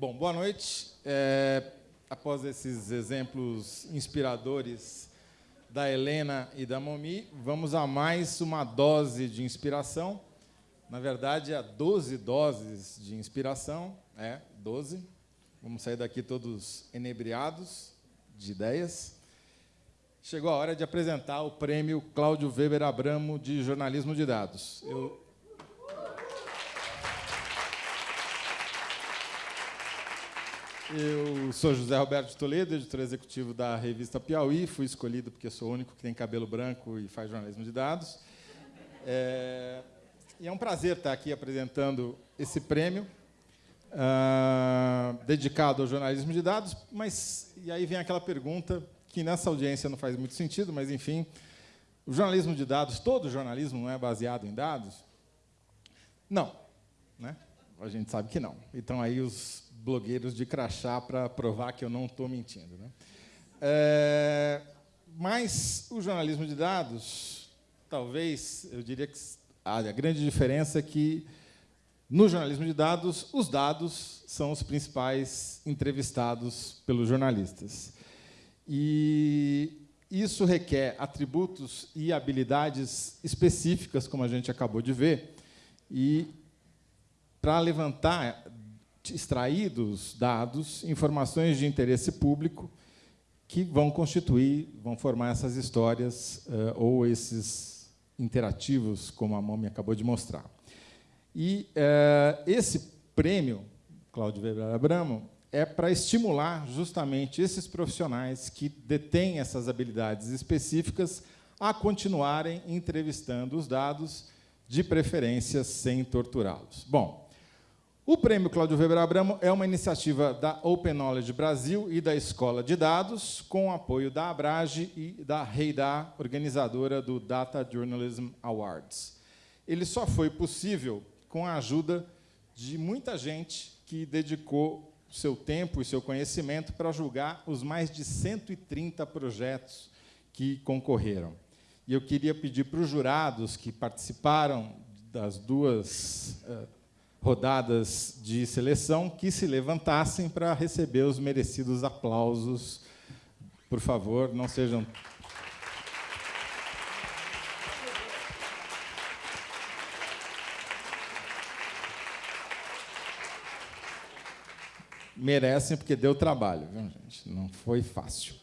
Bom, boa noite. É, após esses exemplos inspiradores da Helena e da Momi, vamos a mais uma dose de inspiração. Na verdade, a 12 doses de inspiração. É, 12. Vamos sair daqui todos enebriados de ideias. Chegou a hora de apresentar o prêmio Cláudio Weber Abramo de Jornalismo de Dados. Eu... Eu sou José Roberto Toledo, editor executivo da revista Piauí. Fui escolhido porque sou o único que tem cabelo branco e faz jornalismo de dados. É... E é um prazer estar aqui apresentando esse prêmio, uh, dedicado ao jornalismo de dados. Mas, e aí vem aquela pergunta que nessa audiência não faz muito sentido, mas, enfim, o jornalismo de dados, todo jornalismo não é baseado em dados? Não. Né? A gente sabe que não. Então, aí, os blogueiros de crachá para provar que eu não estou mentindo. Né? É, mas o jornalismo de dados, talvez, eu diria que a grande diferença é que, no jornalismo de dados, os dados são os principais entrevistados pelos jornalistas. E isso requer atributos e habilidades específicas, como a gente acabou de ver, e para levantar, extrair dos dados informações de interesse público que vão constituir, vão formar essas histórias uh, ou esses interativos, como a Mami acabou de mostrar. E uh, esse prêmio, Cláudio Weber Abramo, é para estimular justamente esses profissionais que detêm essas habilidades específicas a continuarem entrevistando os dados, de preferência sem torturá-los. Bom, o Prêmio Cláudio Weber Abramo é uma iniciativa da Open Knowledge Brasil e da Escola de Dados, com o apoio da Abrage e da Reidá, organizadora do Data Journalism Awards. Ele só foi possível com a ajuda de muita gente que dedicou seu tempo e seu conhecimento para julgar os mais de 130 projetos que concorreram. E eu queria pedir para os jurados que participaram das duas uh, rodadas de seleção que se levantassem para receber os merecidos aplausos. Por favor, não sejam merecem porque deu trabalho, viu, gente? Não foi fácil.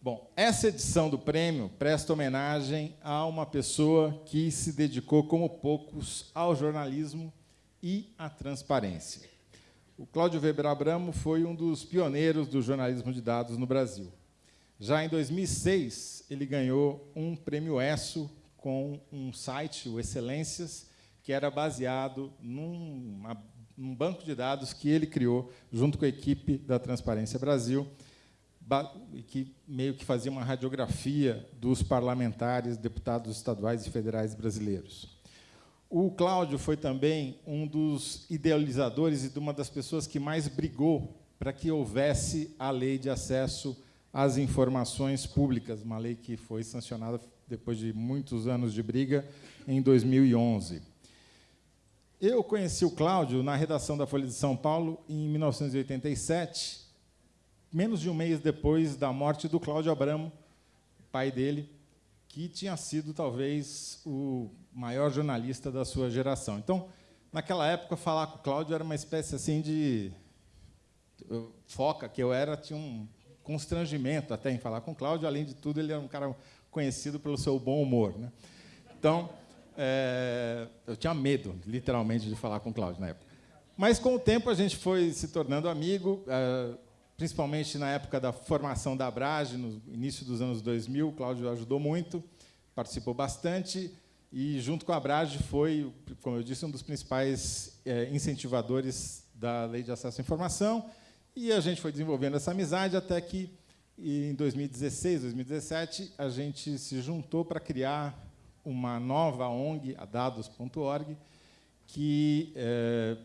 Bom, essa edição do prêmio presta homenagem a uma pessoa que se dedicou, como poucos, ao jornalismo e à transparência. O Cláudio Weber Abramo foi um dos pioneiros do jornalismo de dados no Brasil. Já em 2006, ele ganhou um prêmio ESSO com um site, o Excelências, que era baseado numa um banco de dados que ele criou junto com a equipe da Transparência Brasil, que meio que fazia uma radiografia dos parlamentares, deputados estaduais e federais brasileiros. O Cláudio foi também um dos idealizadores e de uma das pessoas que mais brigou para que houvesse a lei de acesso às informações públicas, uma lei que foi sancionada depois de muitos anos de briga em 2011. Eu conheci o Cláudio na redação da Folha de São Paulo em 1987, menos de um mês depois da morte do Cláudio Abramo, pai dele, que tinha sido talvez o maior jornalista da sua geração. Então, naquela época, falar com o Cláudio era uma espécie assim de foca que eu era, tinha um constrangimento até em falar com o Cláudio. Além de tudo, ele era um cara conhecido pelo seu bom humor. Né? Então, é, eu tinha medo, literalmente, de falar com o Cláudio na época. Mas, com o tempo, a gente foi se tornando amigo, é, principalmente na época da formação da Abrage, no início dos anos 2000. O Cláudio ajudou muito, participou bastante, e, junto com a Abrage, foi, como eu disse, um dos principais é, incentivadores da Lei de Acesso à Informação. E a gente foi desenvolvendo essa amizade até que, em 2016, 2017, a gente se juntou para criar uma nova ONG, a dados.org, que é,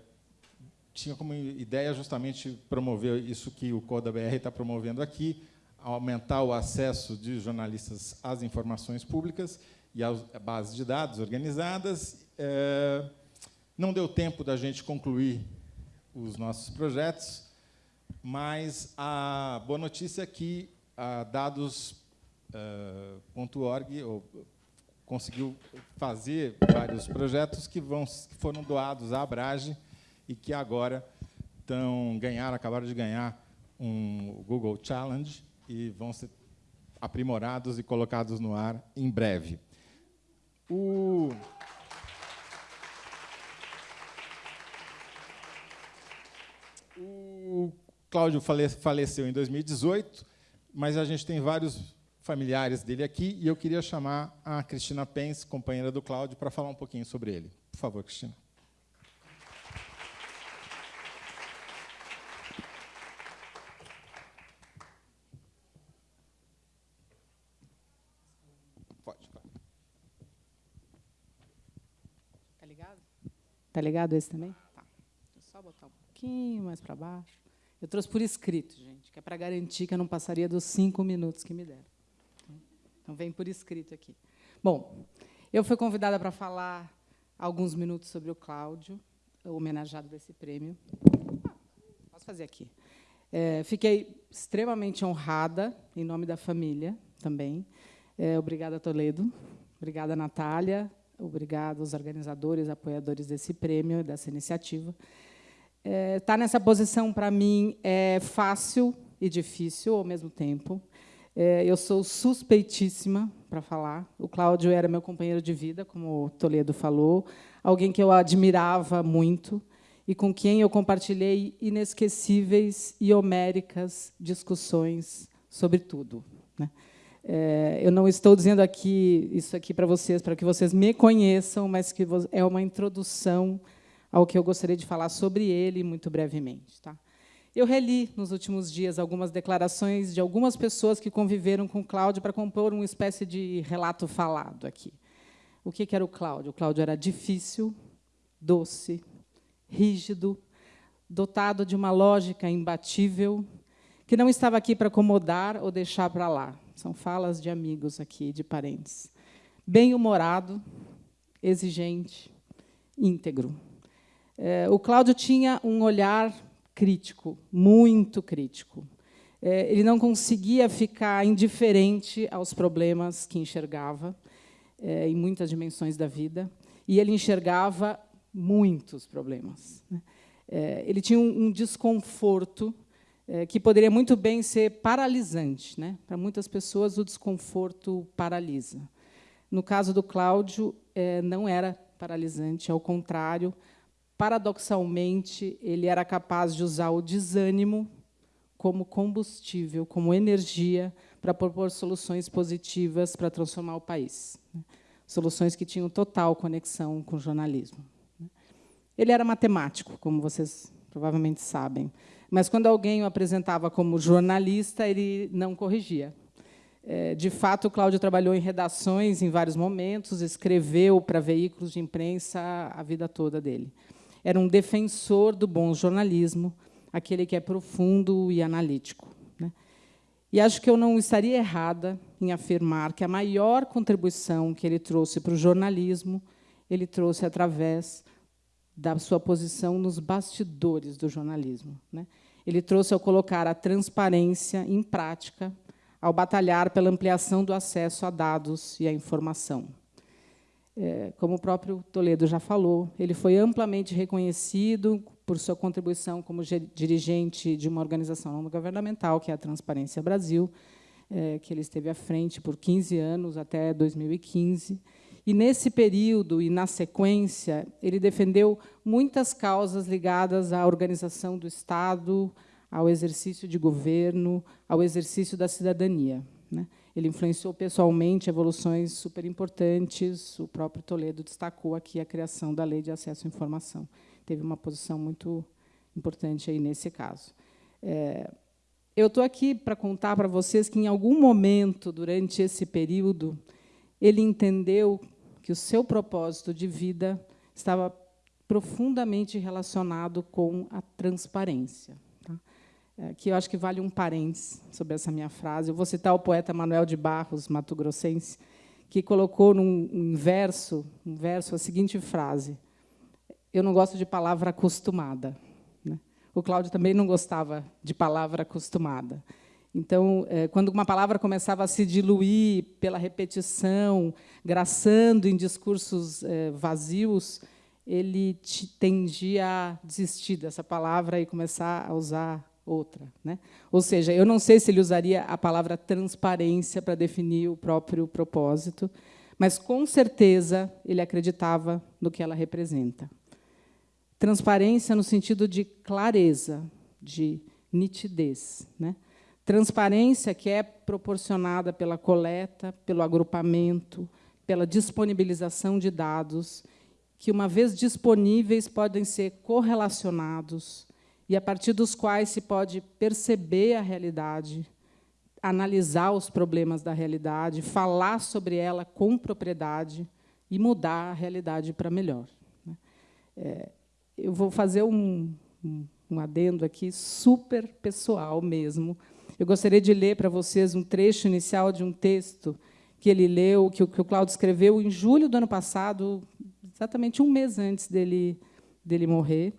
tinha como ideia justamente promover isso que o Coda BR está promovendo aqui, aumentar o acesso de jornalistas às informações públicas e às bases de dados organizadas. É, não deu tempo da gente concluir os nossos projetos, mas a boa notícia é que a dados.org uh, conseguiu fazer vários projetos que, vão, que foram doados à Abrage e que agora estão ganharam, acabaram de ganhar um Google Challenge e vão ser aprimorados e colocados no ar em breve. O O Cláudio faleceu em 2018, mas a gente tem vários familiares dele aqui e eu queria chamar a Cristina Pence, companheira do Cláudio, para falar um pouquinho sobre ele. Por favor, Cristina. Pode, claro. Tá ligado? Tá ligado esse também? Tá. Deixa eu só botar um pouquinho mais para baixo. Eu trouxe por escrito, gente, que é para garantir que eu não passaria dos cinco minutos que me deram. Então, vem por escrito aqui. Bom, eu fui convidada para falar alguns minutos sobre o Cláudio, homenageado desse prêmio. Posso fazer aqui. É, fiquei extremamente honrada, em nome da família também. É, obrigada, Toledo. Obrigada, Natália. Obrigada aos organizadores, apoiadores desse prêmio, dessa iniciativa. Estar é, tá nessa posição, para mim, é fácil e difícil ao mesmo tempo. É, eu sou suspeitíssima para falar. O Cláudio era meu companheiro de vida, como o Toledo falou, alguém que eu admirava muito e com quem eu compartilhei inesquecíveis e homéricas discussões sobre tudo. Né? É, eu não estou dizendo aqui isso aqui para vocês, para que vocês me conheçam, mas que é uma introdução ao que eu gostaria de falar sobre ele muito brevemente. Tá? Eu reli nos últimos dias algumas declarações de algumas pessoas que conviveram com Cláudio para compor uma espécie de relato falado aqui. O que era o Cláudio? O Cláudio era difícil, doce, rígido, dotado de uma lógica imbatível, que não estava aqui para acomodar ou deixar para lá. São falas de amigos aqui, de parentes. Bem-humorado, exigente, íntegro. É, o Cláudio tinha um olhar crítico, muito crítico. É, ele não conseguia ficar indiferente aos problemas que enxergava é, em muitas dimensões da vida, e ele enxergava muitos problemas. Né? ele tinha um, desconforto que poderia muito bem ser paralisante. Né? Para muitas pessoas, o desconforto paralisa. No caso do Cláudio, não era paralisante, ao contrário, paradoxalmente, ele era capaz de usar o desânimo como combustível, como energia, para propor soluções positivas para transformar o país. Né? Soluções que tinham total conexão com o jornalismo. Né? Ele era matemático, como vocês provavelmente sabem, mas quando alguém o apresentava como jornalista, ele não corrigia. É, de fato, o Cláudio trabalhou em redações em vários momentos, escreveu para veículos de imprensa a vida toda dele era um defensor do bom jornalismo, aquele que é profundo e analítico. Né? E acho que eu não estaria errada em afirmar que a maior contribuição que ele trouxe para o jornalismo, ele trouxe através da sua posição nos bastidores do jornalismo. Né? Ele trouxe ao colocar a transparência em prática, ao batalhar pela ampliação do acesso a dados e à informação. É, como o próprio Toledo já falou, ele foi amplamente reconhecido por sua contribuição como dirigente de uma organização não governamental, que é a Transparência Brasil, é, que ele esteve à frente por 15 anos, até 2015. E, nesse período e na sequência, ele defendeu muitas causas ligadas à organização do Estado, ao exercício de governo, ao exercício da cidadania. Né? Ele influenciou pessoalmente evoluções super importantes. O próprio Toledo destacou aqui a criação da Lei de Acesso à Informação. Teve uma posição muito importante aí nesse caso. É, eu estou aqui para contar para vocês que, em algum momento, durante esse período, ele entendeu que o seu propósito de vida estava profundamente relacionado com a transparência é, que eu acho que vale um parênteses sobre essa minha frase. Eu vou citar o poeta Manuel de Barros, mato-grossense, que colocou num verso, um verso a seguinte frase: Eu não gosto de palavra acostumada. Né? o Cláudio também não gostava de palavra acostumada. Então, é, quando uma palavra começava a se diluir pela repetição, graçando em discursos é, vazios, ele tendia a desistir dessa palavra e começar a usar outra. Né? Ou seja, eu não sei se ele usaria a palavra transparência para definir o próprio propósito, mas, com certeza, ele acreditava no que ela representa. Transparência no sentido de clareza, de nitidez. Né? Transparência que é proporcionada pela coleta, pelo agrupamento, pela disponibilização de dados, que, uma vez disponíveis, podem ser correlacionados e a partir dos quais se pode perceber a realidade, analisar os problemas da realidade, falar sobre ela com propriedade e mudar a realidade para melhor. Né? É, eu vou fazer um, um adendo aqui super pessoal mesmo. Eu gostaria de ler para vocês um trecho inicial de um texto que ele leu, que o, Cláudio escreveu em julho do ano passado, exatamente um mês antes dele, dele morrer.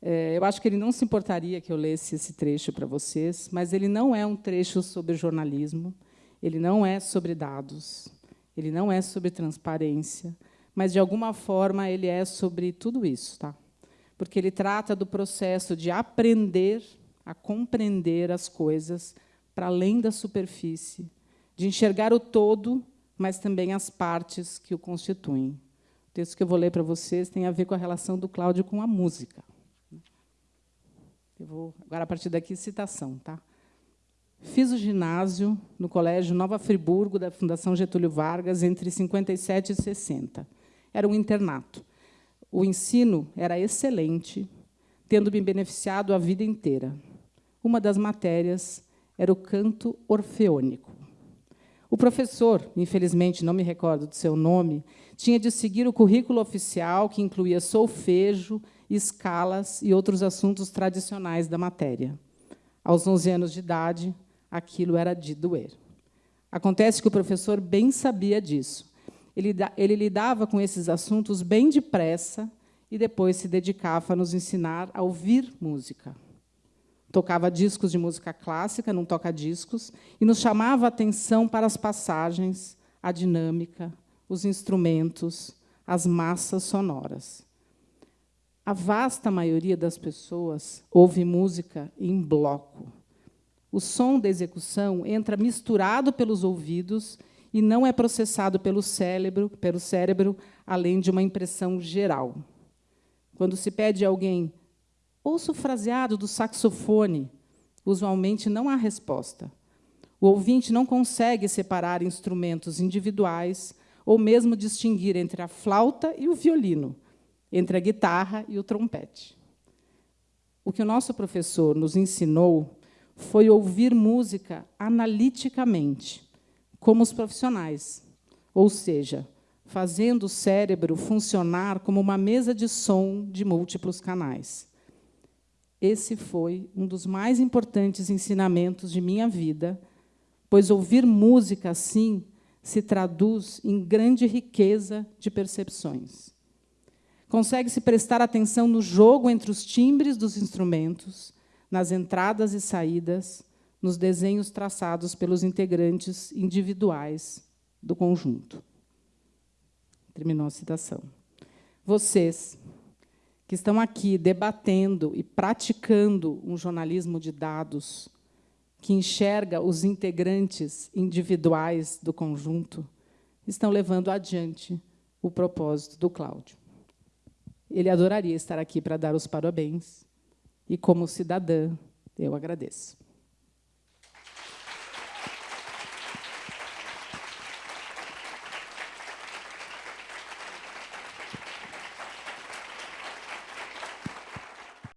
É, eu acho que ele não se importaria que eu lesse esse trecho para vocês, mas ele não é um trecho sobre jornalismo, ele não é sobre dados, ele não é sobre transparência, mas, de alguma forma, ele é sobre tudo isso. Tá? Porque ele trata do processo de aprender a compreender as coisas para além da superfície, de enxergar o todo, mas também as partes que o constituem. O texto que eu vou ler para vocês tem a ver com a relação do Cláudio com a música. Eu vou, agora, a partir daqui, citação. Tá? Fiz o ginásio no Colégio Nova Friburgo, da Fundação Getúlio Vargas, entre 57 e 60. Era um internato. O ensino era excelente, tendo me beneficiado a vida inteira. Uma das matérias era o canto orfeônico. O professor, infelizmente não me recordo do seu nome, tinha de seguir o currículo oficial, que incluía solfejo, escalas e outros assuntos tradicionais da matéria. Aos 11 anos de idade, aquilo era de doer. Acontece que o professor bem sabia disso. Ele, ele lidava com esses assuntos bem depressa e depois se dedicava a nos ensinar a ouvir música. Tocava discos de música clássica, não toca discos, e nos chamava a atenção para as passagens, a dinâmica, os instrumentos, as massas sonoras. A vasta maioria das pessoas ouve música em bloco. O som da execução entra misturado pelos ouvidos e não é processado pelo cérebro, pelo cérebro, além de uma impressão geral. Quando se pede a alguém, ouça o fraseado do saxofone, usualmente não há resposta. O ouvinte não consegue separar instrumentos individuais ou mesmo distinguir entre a flauta e o violino, entre a guitarra e o trompete. O que o nosso professor nos ensinou foi ouvir música analiticamente, como os profissionais, ou seja, fazendo o cérebro funcionar como uma mesa de som de múltiplos canais. Esse foi um dos mais importantes ensinamentos de minha vida, pois ouvir música assim se traduz em grande riqueza de percepções. Consegue-se prestar atenção no jogo entre os timbres dos instrumentos, nas entradas e saídas, nos desenhos traçados pelos integrantes individuais do conjunto. Terminou a citação. Vocês, que estão aqui debatendo e praticando um jornalismo de dados que enxerga os integrantes individuais do conjunto, estão levando adiante o propósito do Cláudio. Ele adoraria estar aqui para dar os parabéns. E, como cidadã, eu agradeço.